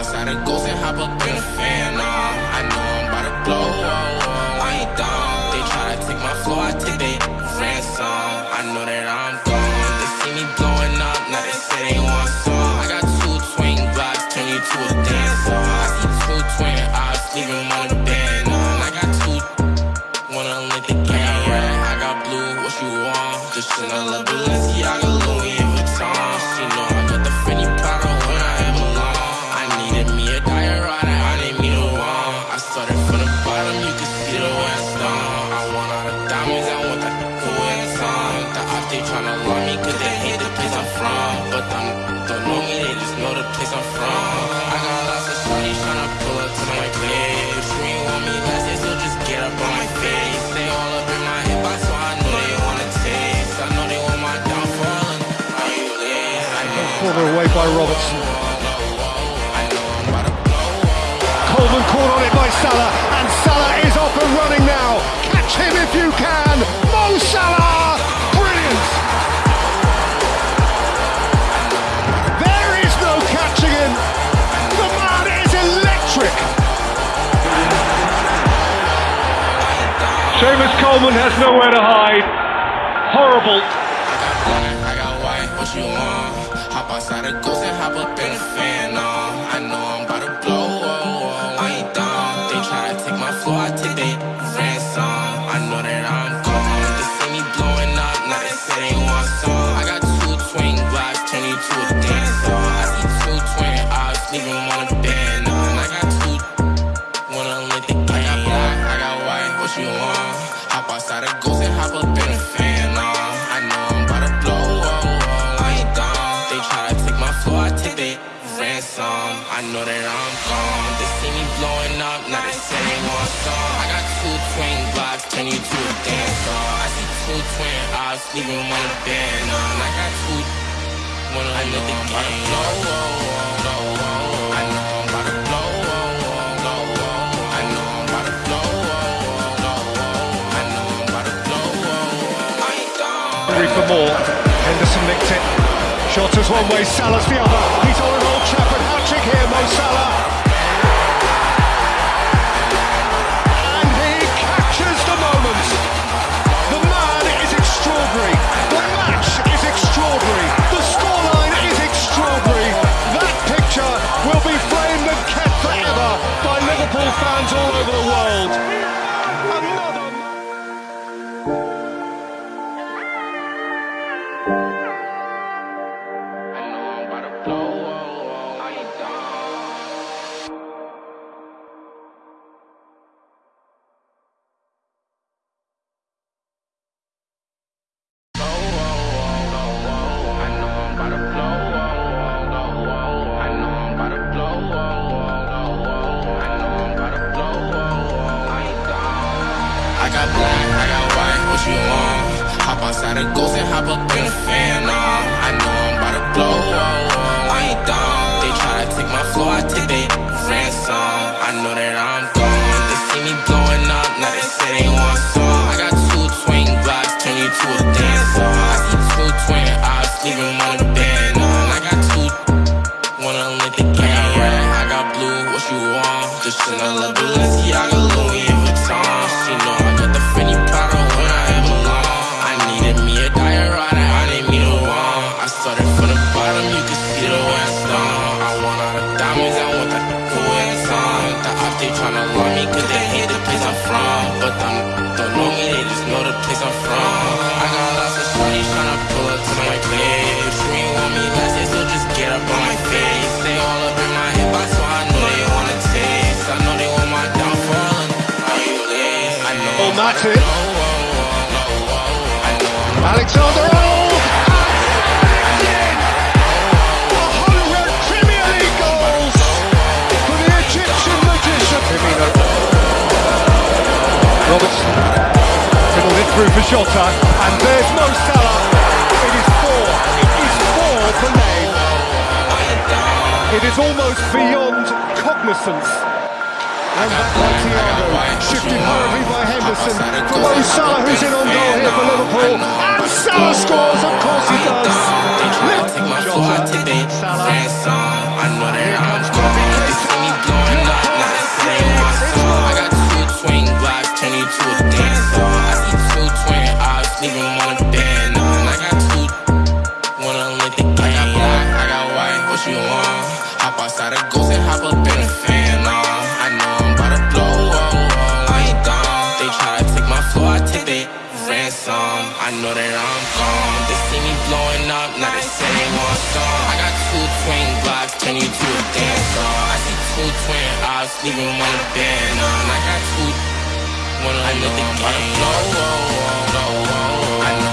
outside the ghost and hop up in a fan. Nah, I know I'm about to blow. Oh, I ain't dumb. They try to take my flow, I take they ransom. I know that I'm gone. They see me blowing up, now they say they want some. I got two twin blocks, turn you to a dancer. I see two twin eyes, leaving one of band on. I got two, wanna let the right. I got blue, what you want? Just Chanel, Balenciaga, Louis diamonds, I want that cool. The they tryna me cause they hate the place I'm from. But them don't know me, they just know the place I'm from. I got lots of shorties tryna pull up to my place. But you ain't want me last year, so just get up on my face. They all up in my hip, so I know they wanna taste. I know they want my downfall, and? I away by Robertson. Seamus Coleman has nowhere to hide. Horrible. I got white, what you want? Hop outside the ghost and hop up in a fan, know that I'm gone. They see me blowing up, now they say they want some. I got two twin blocks, turn you to a dancer. I see two twin eyes, leaving one a band on. I got two Wanna I let the game blow, oh, oh, oh, oh. I know I'm about to blow, oh, oh, oh, oh. I know I'm about to blow, oh, oh, oh, oh. I know I'm about to blow, oh, oh. I ain't done. Hungry for more. Henderson nicked it. Shot us one way, Salah's the other. He's on an old Trafford Mo Salah. And he captures the moment. The man is extraordinary. The match is extraordinary. The is extraordinary. That picture will be framed and kept forever by Liverpool fans all over the world. Another oh, blow, Outside the ghost and hop up in a fan, nah. I know I'm about to blow. I ain't dumb. They try to take my flow, I take they ransom. I know that I'm gone. They see me blowing up, now they say they want some. They tryna love me cause they hate the place I'm from. But them don't know me, they just know the place I'm from. I got lots of shorties tryna pull up to my place. You ain't want me last year, so just get up on my face. They all up in my hip, so I know they wanna taste. I know they want my downfall, are you lit? I know Oh, oh, oh, oh I'm about that's to it. blow, Jota. And there's Mo Salah. It is four. It is four for name. It is almost beyond cognizance. And back by Thiago, shifted hurriedly by Henderson. For Mo Salah, who's in on goal Know that I'm gone. They see me blowing up, now they say they want some. I got two twin blocks, turn you to a dance song. I see two twin eyes, leaving one to bend on. I got two, one on another game. No, oh, oh, oh, oh, oh. I know